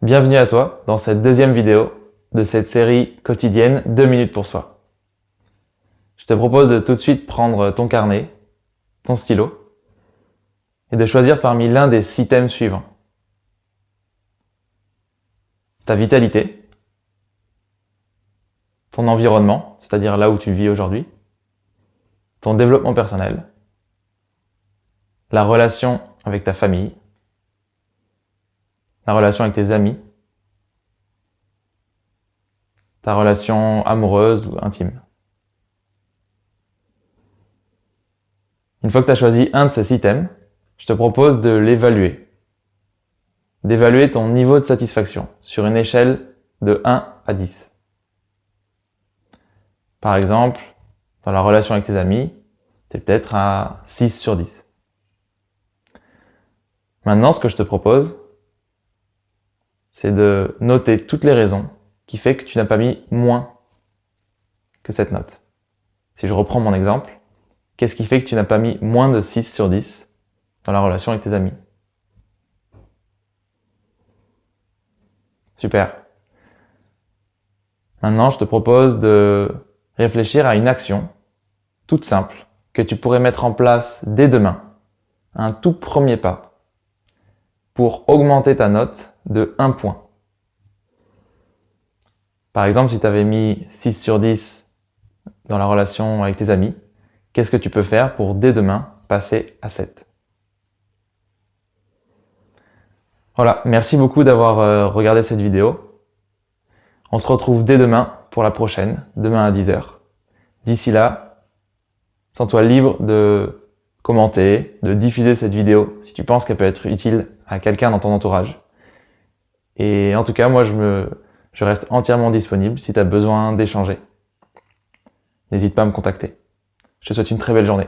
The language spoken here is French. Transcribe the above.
Bienvenue à toi dans cette deuxième vidéo de cette série quotidienne 2 minutes pour soi. Je te propose de tout de suite prendre ton carnet, ton stylo, et de choisir parmi l'un des six thèmes suivants. Ta vitalité, ton environnement, c'est-à-dire là où tu vis aujourd'hui, ton développement personnel, la relation avec ta famille, la relation avec tes amis, ta relation amoureuse ou intime. Une fois que tu as choisi un de ces six thèmes, je te propose de l'évaluer. D'évaluer ton niveau de satisfaction sur une échelle de 1 à 10. Par exemple, dans la relation avec tes amis, tu es peut-être à 6 sur 10. Maintenant, ce que je te propose, c'est de noter toutes les raisons qui fait que tu n'as pas mis moins que cette note. Si je reprends mon exemple, qu'est-ce qui fait que tu n'as pas mis moins de 6 sur 10 dans la relation avec tes amis? Super. Maintenant, je te propose de réfléchir à une action toute simple que tu pourrais mettre en place dès demain, un tout premier pas, pour augmenter ta note de 1 point. Par exemple, si tu avais mis 6 sur 10 dans la relation avec tes amis, qu'est-ce que tu peux faire pour dès demain passer à 7 Voilà, merci beaucoup d'avoir euh, regardé cette vidéo. On se retrouve dès demain pour la prochaine, demain à 10h. D'ici là, sens-toi libre de commenter, de diffuser cette vidéo si tu penses qu'elle peut être utile à quelqu'un dans ton entourage. Et en tout cas, moi, je, me, je reste entièrement disponible si tu as besoin d'échanger. N'hésite pas à me contacter. Je te souhaite une très belle journée.